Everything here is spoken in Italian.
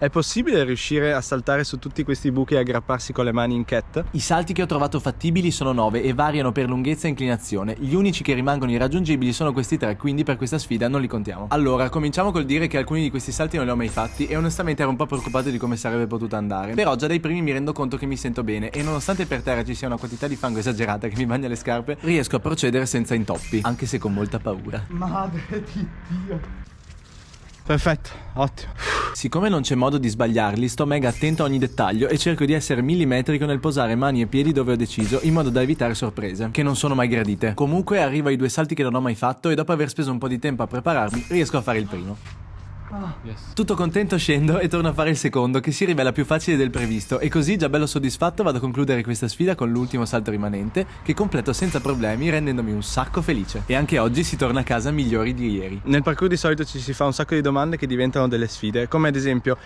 È possibile riuscire a saltare su tutti questi buchi e aggrapparsi con le mani in cat? I salti che ho trovato fattibili sono 9 e variano per lunghezza e inclinazione. Gli unici che rimangono irraggiungibili sono questi tre, quindi per questa sfida non li contiamo. Allora, cominciamo col dire che alcuni di questi salti non li ho mai fatti e onestamente ero un po' preoccupato di come sarebbe potuta andare. Però già dai primi mi rendo conto che mi sento bene e nonostante per terra ci sia una quantità di fango esagerata che mi bagna le scarpe, riesco a procedere senza intoppi, anche se con molta paura. Madre di Dio. Perfetto, ottimo. Siccome non c'è modo di sbagliarli, sto mega attento a ogni dettaglio e cerco di essere millimetrico nel posare mani e piedi dove ho deciso, in modo da evitare sorprese, che non sono mai gradite. Comunque arrivo ai due salti che non ho mai fatto e dopo aver speso un po' di tempo a prepararmi, riesco a fare il primo. Yes. Tutto contento scendo e torno a fare il secondo che si rivela più facile del previsto e così già bello soddisfatto vado a concludere questa sfida con l'ultimo salto rimanente che completo senza problemi rendendomi un sacco felice. E anche oggi si torna a casa migliori di ieri. Nel parkour di solito ci si fa un sacco di domande che diventano delle sfide, come ad esempio